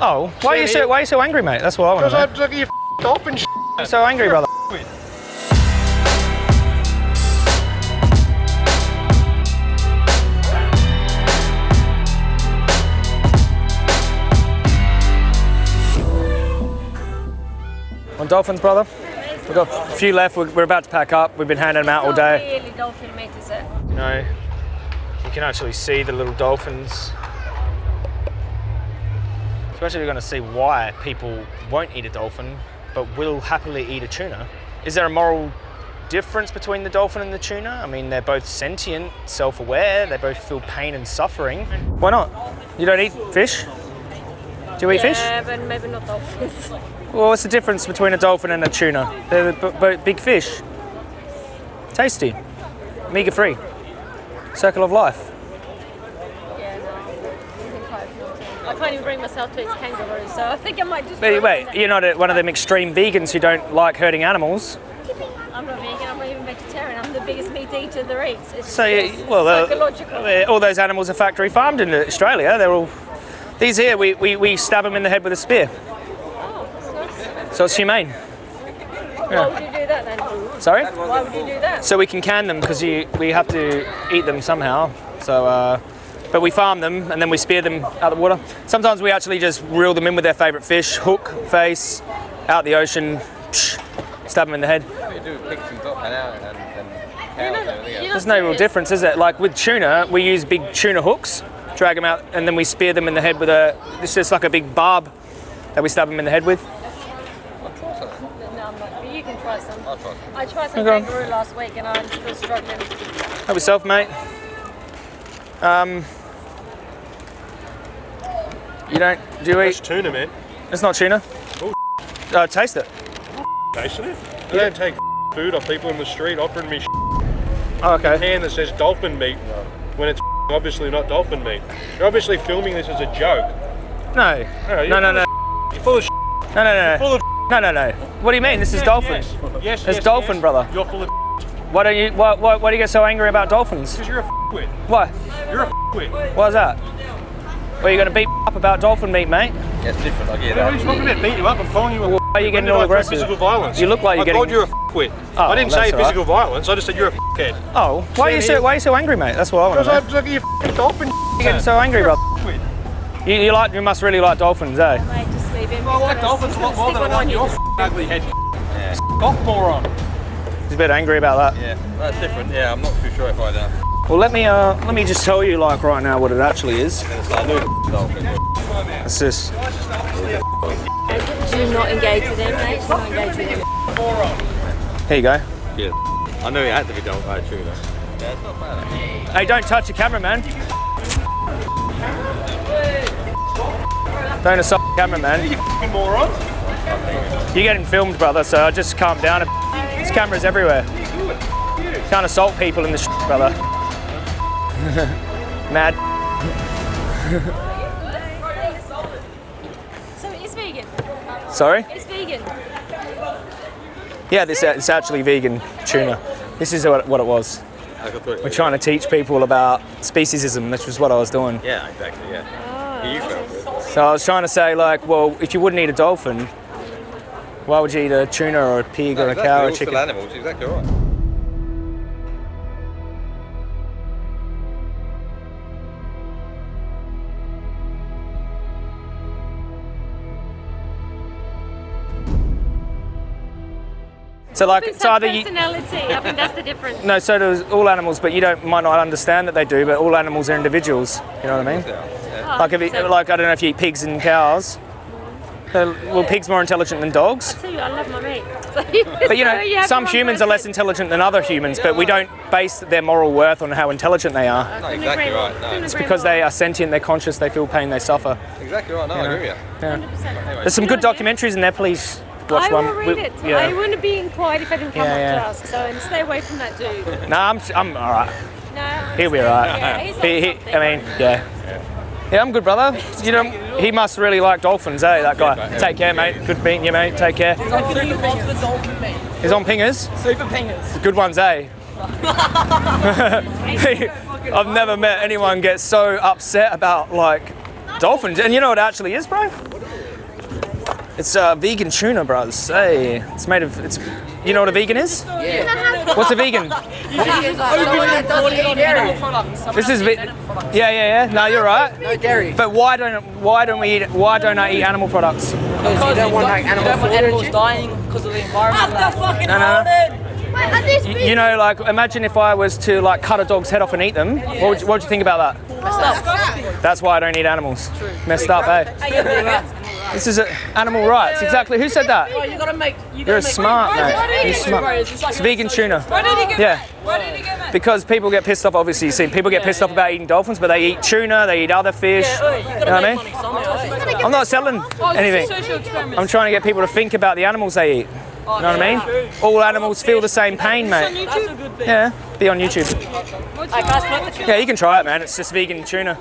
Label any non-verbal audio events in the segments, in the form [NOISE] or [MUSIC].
Oh, why are you so why are you so angry, mate? That's what I want Because to I took your dolphin sh**. know. So angry, brother. On dolphins, brother. We've got a few left. We're, we're about to pack up. We've been handing them out all day. really dolphin meat, is it? You know, you can actually see the little dolphins. Especially you're going to see why people won't eat a dolphin, but will happily eat a tuna. Is there a moral difference between the dolphin and the tuna? I mean, they're both sentient, self-aware. They both feel pain and suffering. Why not? You don't eat fish? Do you eat fish? Yeah, but maybe not dolphins. Well, what's the difference between a dolphin and a tuna? They're b- b- big fish. Tasty. Omega-3. Circle of life. yeah, no. I think I've- I can't even bring myself to eat kangaroo, so I think I might just. Wait, wait, it you're not a, one of them extreme vegans who don't like hurting animals. I'm not vegan. I'm not even vegetarian. I'm the biggest meat eater there is. It's So, you- well, uh, uh, all those animals are factory farmed in Australia. They're all. These here, we, we, we stab them in the head with a spear. oh, that's nice. So it's humane. Why would you do that then? Sorry? Why would you do that? So we can can them because we have to eat them somehow. So, uh, but we farm them and then we spear them out of the water. Sometimes we actually just reel them in with their favourite fish, hook, face, out the ocean, psh, stab them in the head. There's no real difference, is it? Like with tuna, we use big tuna hooks, drag them out, and then we spear them in the head with a. It's just like a big barb that we stab them in the head with. I'll try. No, I'm not. You can try some. I'll try some. I tried some Okay. kangaroo last week and I'm still struggling. Help yourself, mate. Um, you don't. Do you It's eat? tuna, man. It's not tuna. Uh, taste it. Tasted it. You don't take food off people in the street offering me Oh, okay. can that says dolphin meat when it's obviously not dolphin meat. You're obviously filming this as a joke. No. No, No, no, full no. of You're full of No, no, no. full of No, no, no. What do you mean? This is dolphin. Yes, yes, It's yes, dolphin, yes. brother. You're full of Why don't you? Why, why, why do you get so angry about dolphins? because you're a wit. Why? You're a wit. Why's that? Well, you're going to beat up about dolphin meat, mate. Yeah, it's different, I get What are you that. talking about? Beat you up? I'm calling you a. Why are you getting all aggressive? Physical violence. You look like you're I called getting- you a wit. Oh, I didn't say that's all right. physical violence. I just said you're a head. Oh, why are you so why are you so angry, mate? That's what I want to know. Because to I know. took your f***ing dolphin. You're getting so angry, bro. You, you like you must really like dolphins, eh? Mate, just leave him. I like dolphins a lot more than I like your ugly head. Yeah. Golf moron. He's a bit angry about that. Yeah, that's different. Yeah, I'm not too sure if I'd. Uh, Well, let me uh let me just tell you like right now what it actually is. it's like a dolphin. It's this. Do not engage with him, mate. Do not engage with him. Here you go. Yeah. I knew it had to be dolphin. Uh, tuna. Yeah, it's not bad. actually. Hey, don't touch the camera, man. Don't assault the camera, man. You f***ing moron. You're getting filmed, brother, so just calm down. a There's cameras everywhere. Can't assault people in the sh- brother. [LAUGHS] Mad. So it's vegan. Sorry? It's vegan. Yeah, this uh, it's actually vegan tuna. This is what, what it was. I thought it We're trying to teach people about speciesism, which was what I was doing. Yeah, exactly. Yeah. You felt. So I was trying to say, like, well, if you wouldn't eat a dolphin, why would you eat a tuna or a pig or a exactly. cow or All a still chicken? animals. Exactly right. So like, It's so our either you, personality. I think that's the difference. [LAUGHS] no, so does all animals, but you don't might not understand that they do. But all animals are individuals. You know what I mean? Yeah. yeah. Oh, Like if you, so- like I don't know if you eat pigs and cows. Uh, Well, pigs more intelligent than dogs. I tell you, I love my meat. [LAUGHS] But you know, [LAUGHS] some humans are less intelligent than other humans, but we don't base their moral worth on how intelligent they are. No, exactly right. No, It's because they are sentient, they're conscious, they feel pain, they suffer. exactly right. No, I agree with you. Yeah. There's some good documentaries in there. Please watch I one. will read We- it. yeah. I wouldn't be inquired if I didn't come Yeah, up yeah. to ask. So and stay away from that dude. Nah, I'm, I'm all right. No. He'll be all right. Yeah, he's He, he. I mean, yeah. Yeah, I'm good, brother. You know, he must really like dolphins, eh? That guy. Take care, mate. Good meeting you, mate. Take care. He's on pingers. Super pingers. Good ones, eh? [LAUGHS] [LAUGHS] I've never met anyone get so upset about like dolphins. And you know what it actually is, bro? It's uh, vegan tuna, bros. Hey, it's made of. It's. You know what a vegan is? Yeah. What's a vegan? [LAUGHS] This is. Ve- yeah, yeah, yeah. No, you're right. No dairy. But why don't why don't we eat why don't I eat animal products? Because you don't want like animal don't want animals dying because of the environment. After fucking No, no. Wait, are these You, you know, like imagine if I was to like cut a dog's head off and eat them. What would, you- what would you think about that? Messed up. That's why I don't eat animals. Messed up, eh? This is a, animal rights. Exactly. Who said that? You gotta make. You You're gotta make. smart, mate. You're smart. It's vegan tuna. Yeah. Because people get pissed off, obviously, you see, people get pissed off about eating dolphins, but they eat tuna, they eat other fish. You gotta You know what I mean? somehow. I'm not selling anything. I'm trying to get people to think about the animals they eat. You know what I mean? All animals feel the same pain, mate. That's a good thing. Yeah, be on YouTube. Hey guys, collect the tuna. Yeah, you can try it, man. It's just vegan tuna.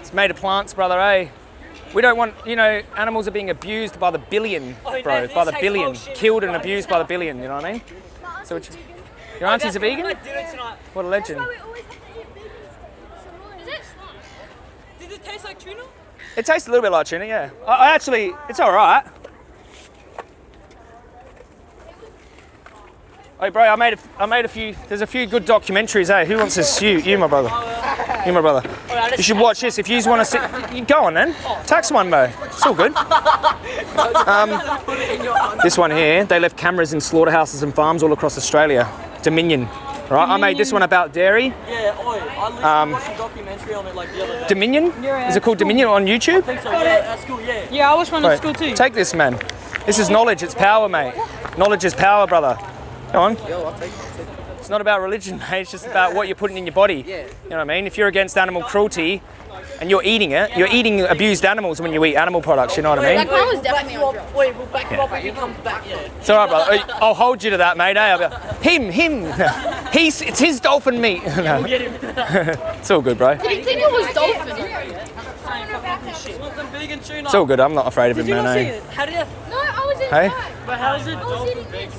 It's made of plants, brother, eh? We don't want, you know, animals are being abused by the billion, Oh, bro, no, by the billion. Killed and abused by the billion, you know what I mean? So, it's, your auntie's a vegan? dinner. What a legend. Does it taste like tuna? It tastes a little bit like tuna, yeah. I, I actually, it's all right. Hey, bro, I made a, I made a few. There's a few good documentaries. Hey, who wants this? You, you, my brother. You, my brother. You should watch this if you want to sit. You go on then. Tax one, bro. It's all good. Um, this one here, they left cameras in slaughterhouses and farms all across Australia. Dominion. Right, I made this one about dairy. Yeah, oi. I literally Um, watched a documentary on it like the other day. Dominion? Is it called Dominion on YouTube? I think so, yeah, at school, yeah. Yeah, I was one Right, at school too. Take this, man. This is knowledge. It's power, mate. Knowledge is power, brother. Go on. It's not about religion, [LAUGHS] mate. It's just about what you're putting in your body. Yeah. You know what I mean? If you're against animal cruelty and you're eating it, you're eating abused animals when you eat animal products. You know what I mean? Like, mine was definitely on drugs. Wait, we'll back you up if he comes back, yeah. It's all right, brother. I'll hold you to that, mate. eh? I'll be like, him, him. [LAUGHS] He's, it's his dolphin meat. [LAUGHS] No. it's all good, bro. Did you think it was dolphin? Want some vegan tuna? It's all good. I'm not afraid of him, man. not see eh? it? How do you... No, I was in Hey? But how is it? I was eating this.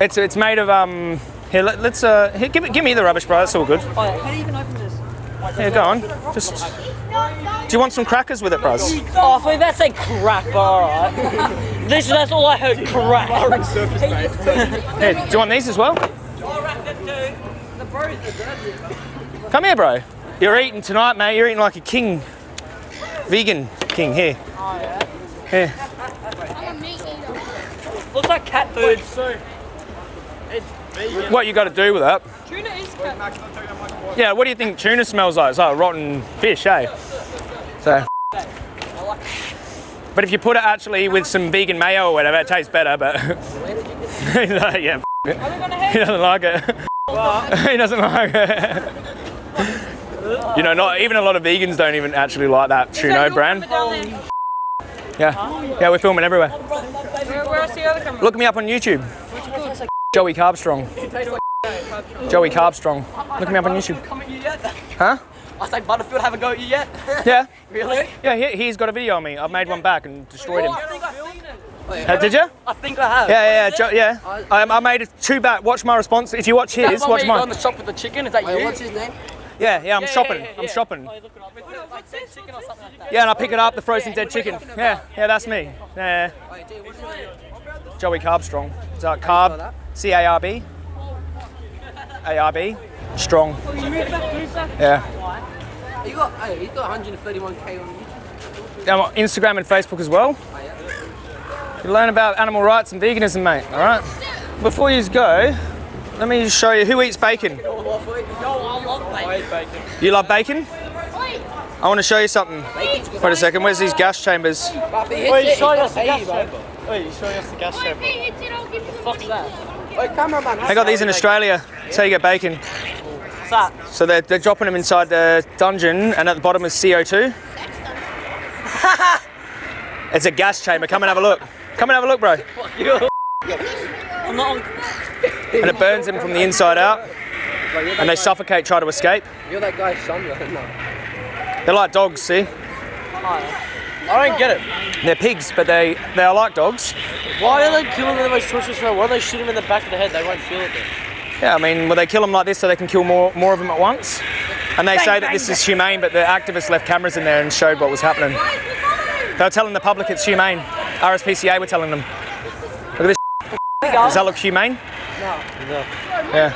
It's it's made of um. Here, let, let's uh. Here, give, it- give me the rubbish, bro. That's all good. Oh, yeah. How do you even open this? Yeah, go on. Just. Do you want some crackers with it, bros? Oh, I thought that said crack, but alright. [LAUGHS] this, that's all I heard, crack. [LAUGHS] Here, do you want these as well? Come here, bro. You're eating tonight, mate. You're eating like a king. Vegan king. Here. Here. I'm a meat eater. Looks like cat food. What you got to do with that? Tuna is cat. Yeah. What do you think tuna smells like? It's like rotten fish, eh? So. But if you put it actually with some vegan mayo or whatever, it tastes better. But like, [LAUGHS] yeah, [LAUGHS] f- it. he doesn't like it. [LAUGHS] he doesn't like it. you know, not even a lot of vegans don't even actually like that tuna brand. Yeah, yeah, we're filming everywhere. Where, where's the other? Look me up on YouTube. Joey Carbstrong. Joey Carbstrong. Look me up on YouTube. Come at you yet? Huh? I say Butterfield haven't go at you yet. [LAUGHS] Yeah. [LAUGHS] really? Yeah, he, he's got a video on me. I've made one back and destroyed him. I think I've seen it. Uh, did you? I think I have. Yeah, yeah, yeah. Jo- yeah. I, I made it two back. Watch my response. If you watch Is his, one watch where you go in mine. the shop with the chicken? Is that Wait, you? what's his name? Yeah, yeah. I'm Yeah, shopping. yeah, yeah, I'm shopping. Oh, you look it up. It's like dead chicken or something like that. Yeah, and I pick it up, the frozen dead chicken. Yeah, yeah, that's me. Yeah. Wait, dude, what's his name? Joey Carbstrong. Is that carb? C A R B. A R B. Strong. Oh, yeah. You got, oh, hey, he's got 131k on YouTube. I'm on Instagram and Facebook as well. Oh, you learn about animal rights and veganism, mate. All right. Before you go, let me show you who eats bacon. Yo, I love bacon. You love bacon? I want to show you something. Wait a second. Where's these gas chambers? But if he Wait, show us the gas chamber. Wait, you're showing us the gas chamber. if it hits it, I'll give you Fuck's that? Wait, cameraman. They got these in Australia. That's how you get bacon. What's that? So they're, they're dropping them inside the dungeon, and at the bottom is CO2. [LAUGHS] it's a gas chamber. Come and have a look. Come and have a look, bro. I'm not on. And it burns them from the inside out, and they suffocate, try to escape. You're that guy's son, though. They're like dogs, see? I don't get it. They're pigs, but they, they are like dogs. Why are they killing them the most torturous way? Why don't they shoot them in the back of the head? They won't feel it then. Yeah, I mean, will they kill them like this so they can kill more, more of them at once? And they Bang, say that bang, this is humane, but the activists left cameras in there and showed what was happening. They were telling the public it's humane. RSPCA were telling them. Look at this. Does that look humane? No. Yeah.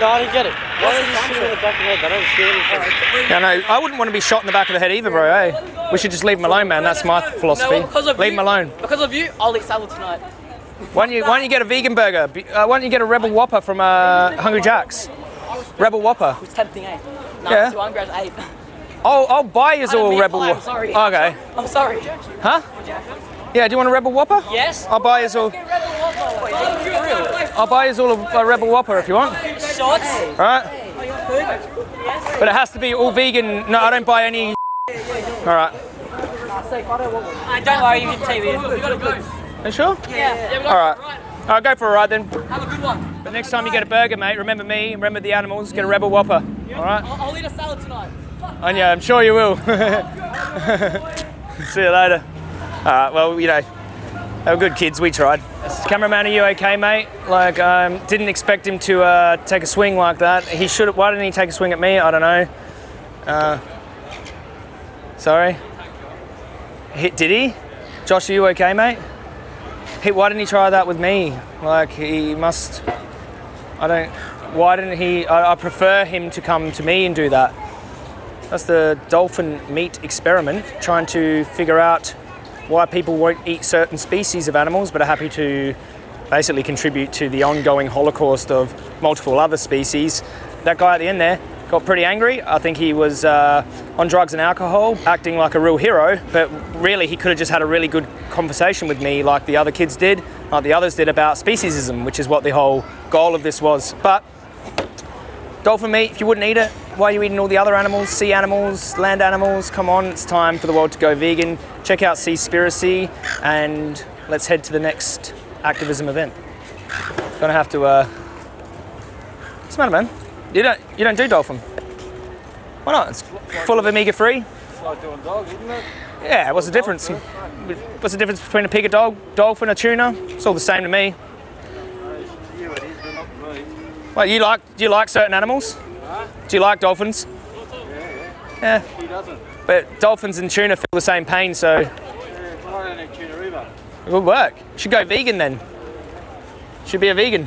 No, I didn't get it. Why did you shoot in the back of the head? I don't see anything. Yeah, no, I wouldn't want to be shot in the back of the head either, bro. Hey, we should just leave him alone, man. That's my philosophy. No, leave you, him alone. Because of you, I'll eat salad tonight. Why don't you Why don't you get a vegan burger? Uh, why don't you get a Rebel Whopper from uh, Hungry Jack's? Rebel Whopper. It's tempting, eh? No, Yeah. too hungry, I ate. [LAUGHS] I'll I'll buy you I don't all Rebel Whopper. I'm Whopper. sorry. Okay. I'm sorry. Huh? Yeah. Do you want a Rebel Whopper? Yes? I'll buy you all. I'll buy you all a, a Rebel Whopper if you want. Shots? All right. But it has to be all vegan. No, I don't buy any. All right. Uh, don't worry, you can take me. You gotta go. Are you sure? Yeah. yeah All right. All right, go for a ride then. Have a good one. But next time you get a burger, mate, remember me, remember the animals, get a Rebel Whopper. All right? I'll, eat a salad tonight. And yeah, I'm sure you will. [LAUGHS] See you later. All right, well, you know, they were good kids, we tried. Cameraman, are you okay, mate? Like, um, didn't expect him to uh, take a swing like that. He should why didn't he take a swing at me? I don't know. Uh, sorry? Hit, did he? Josh, are you okay, mate? He, why didn't he try that with me? Like, he must, I don't, why didn't he, I, I prefer him to come to me and do that. That's the dolphin meat experiment, trying to figure out why people won't eat certain species of animals but are happy to basically contribute to the ongoing holocaust of multiple other species. That guy at the end there got pretty angry. I think he was uh, on drugs and alcohol, acting like a real hero, but really he could have just had a really good conversation with me like the other kids did, like the others did about speciesism, which is what the whole goal of this was. But dolphin meat, if you wouldn't eat it, why are you eating all the other animals, sea animals, land animals? Come on, it's time for the world to go vegan. Check out Seaspiracy and let's head to the next activism event. Gonna have to, uh, what's the matter, man? You don't, you don't do dolphin? Why not? It's full of omega-3. It's like doing dog, isn't it? Yeah, what's the difference? What's the difference between a pig, a dog, dolphin, a tuna? It's all the same to me. Well, you like, do you like certain animals? Do you like dolphins? Yeah. He doesn't. But dolphins and tuna feel the same pain, so Yeah, but I don't eat tuna either. it would work. Should go vegan then. Should be a vegan.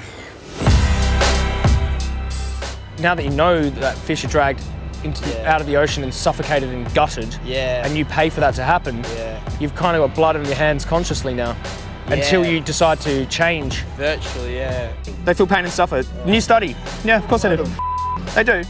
Now that you know that fish are dragged into the, out of the ocean and suffocated and gutted, Yeah. and you pay for that to happen, Yeah. you've kind of got blood on your hands consciously now. Until you decide to change. Virtually, yeah. They feel pain and suffer. New study. Yeah, of course they do. They do.